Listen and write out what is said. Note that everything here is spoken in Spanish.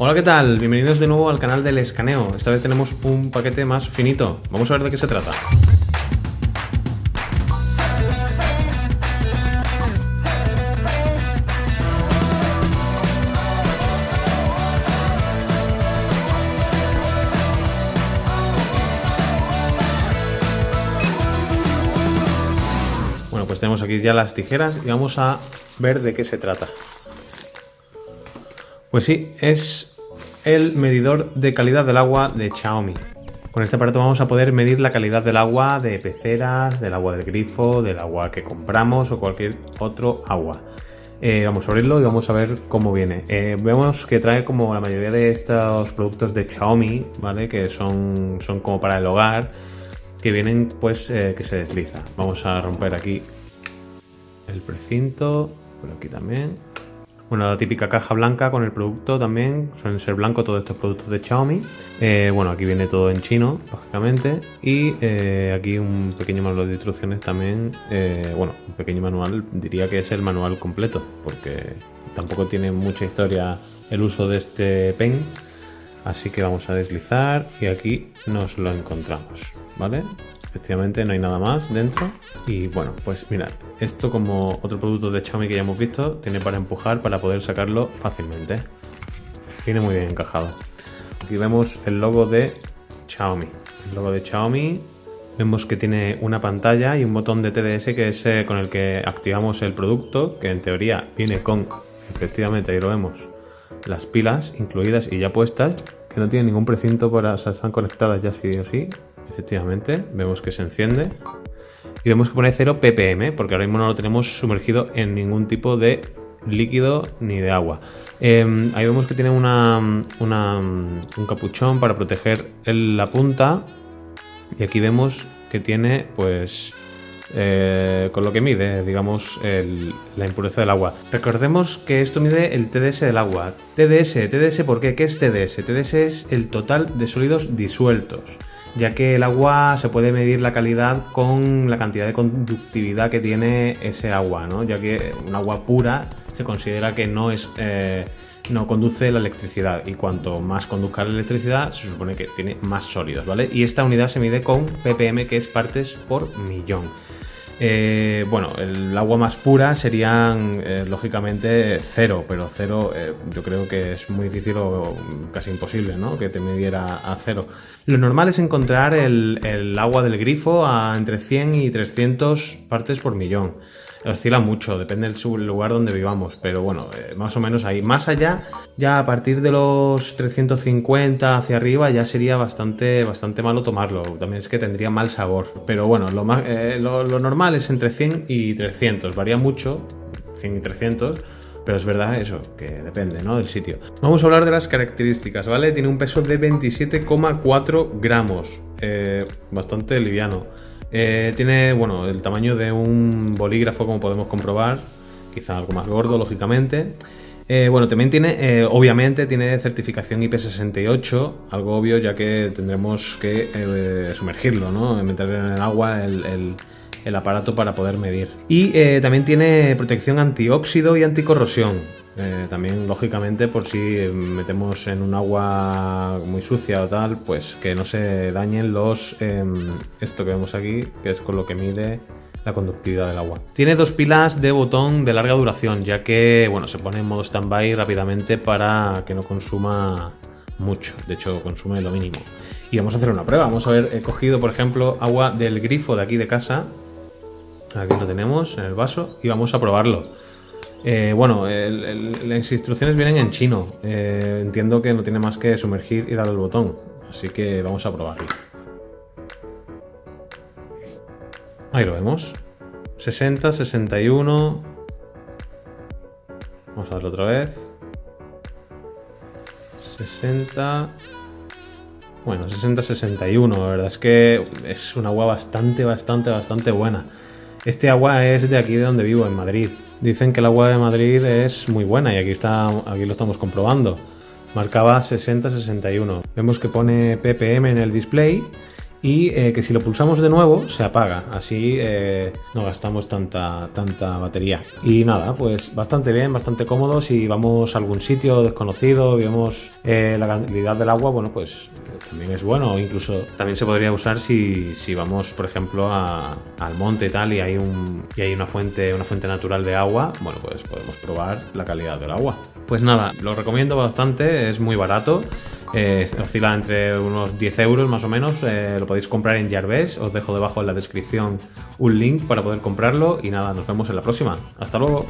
Hola, ¿qué tal? Bienvenidos de nuevo al canal del escaneo. Esta vez tenemos un paquete más finito. Vamos a ver de qué se trata. Bueno, pues tenemos aquí ya las tijeras y vamos a ver de qué se trata. Pues sí, es el medidor de calidad del agua de Xiaomi. Con este aparato vamos a poder medir la calidad del agua de peceras, del agua del grifo, del agua que compramos o cualquier otro agua. Eh, vamos a abrirlo y vamos a ver cómo viene. Eh, vemos que trae como la mayoría de estos productos de Xiaomi, ¿vale? Que son, son como para el hogar, que vienen pues eh, que se desliza. Vamos a romper aquí el precinto, por aquí también. Bueno, la típica caja blanca con el producto también, suelen ser blancos todos estos productos de Xiaomi. Eh, bueno, aquí viene todo en chino, lógicamente. Y eh, aquí un pequeño manual de instrucciones también. Eh, bueno, un pequeño manual, diría que es el manual completo, porque tampoco tiene mucha historia el uso de este pen. Así que vamos a deslizar y aquí nos lo encontramos, ¿vale? Efectivamente no hay nada más dentro. Y bueno, pues mirad, esto como otro producto de Xiaomi que ya hemos visto, tiene para empujar para poder sacarlo fácilmente. Viene muy bien encajado. Aquí vemos el logo de Xiaomi. El logo de Xiaomi. Vemos que tiene una pantalla y un botón de TDS que es eh, con el que activamos el producto, que en teoría viene con, efectivamente ahí lo vemos, las pilas incluidas y ya puestas, que no tienen ningún precinto para, o sea, están conectadas ya sí o sí, efectivamente, vemos que se enciende. Y vemos que pone 0 ppm, porque ahora mismo no lo tenemos sumergido en ningún tipo de líquido ni de agua. Eh, ahí vemos que tiene una, un capuchón para proteger la punta. Y aquí vemos que tiene, pues, eh, con lo que mide, digamos, la impureza del agua. Recordemos que esto mide el TDS del agua. TDS, TDS, ¿por qué? ¿Qué es TDS? TDS es el total de sólidos disueltos ya que el agua se puede medir la calidad con la cantidad de conductividad que tiene ese agua, ¿no? ya que un agua pura se considera que no es eh, no conduce la electricidad y cuanto más conduzca la electricidad se supone que tiene más sólidos, ¿vale? Y esta unidad se mide con ppm que es partes por millón. Eh, bueno, el agua más pura serían eh, lógicamente cero, pero cero eh, yo creo que es muy difícil o casi imposible, ¿no? Que te midiera a cero. Lo normal es encontrar el, agua del grifo a entre 100 y 300 partes por millón oscila mucho, depende del lugar donde vivamos, pero bueno, más o menos ahí. Más allá, ya a partir de los 350 hacia arriba ya sería bastante, bastante malo tomarlo, también es que tendría mal sabor, pero bueno, lo normal es entre 100 y 300, varía mucho, 100 y 300, pero es verdad eso, que depende, ¿no? Del sitio. Vamos a hablar de las características, ¿vale? Tiene un peso de 27,4 gramos, eh, bastante liviano. Eh, tiene, bueno, el tamaño de un bolígrafo, como podemos comprobar, quizá algo más gordo, lógicamente. Eh, bueno, también tiene, obviamente, tiene certificación IP68, algo obvio ya que tendremos que sumergirlo, ¿no? Meter en el agua el, el aparato para poder medir. Y eh, también tiene protección antióxido y anticorrosión. Eh, también, lógicamente, por si metemos en un agua muy sucia o tal, pues que no se dañen los... Eh, esto que vemos aquí, que es con lo que mide la conductividad del agua. Tiene dos pilas de botón de larga duración, ya que, bueno, se pone en modo standby rápidamente para que no consuma mucho. De hecho, consume lo mínimo. Y vamos a hacer una prueba. Vamos a ver, he cogido, por ejemplo, agua del grifo de aquí de casa. Aquí lo tenemos en el vaso y vamos a probarlo. Eh, bueno, las instrucciones vienen en chino. Eh, entiendo que no tiene más que sumergir y dar el botón. Así que vamos a probarlo. Ahí lo vemos. 60, 61. Vamos a verlo otra vez. 60. Bueno, 60, 61. La verdad es que es un agua bastante, bastante, bastante buena. Este agua es de aquí de donde vivo, en Madrid. Dicen que el agua de Madrid es muy buena y aquí, está, aquí lo estamos comprobando. Marcaba 60-61. Vemos que pone ppm en el display y eh, que si lo pulsamos de nuevo se apaga, así eh, no gastamos tanta, tanta batería. Y nada, pues bastante bien, bastante cómodo, si vamos a algún sitio desconocido, vemos eh, la calidad del agua, bueno, pues también es bueno, incluso también se podría usar si, si vamos, por ejemplo, al monte y tal y hay, un, y hay una, fuente, una fuente natural de agua, bueno, pues podemos probar la calidad del agua. Pues nada, lo recomiendo bastante, es muy barato. Oscila entre unos 10 euros más o menos. Eh, lo podéis comprar en Jarves. Os dejo debajo en la descripción un link para poder comprarlo. Y nada, nos vemos en la próxima. Hasta luego.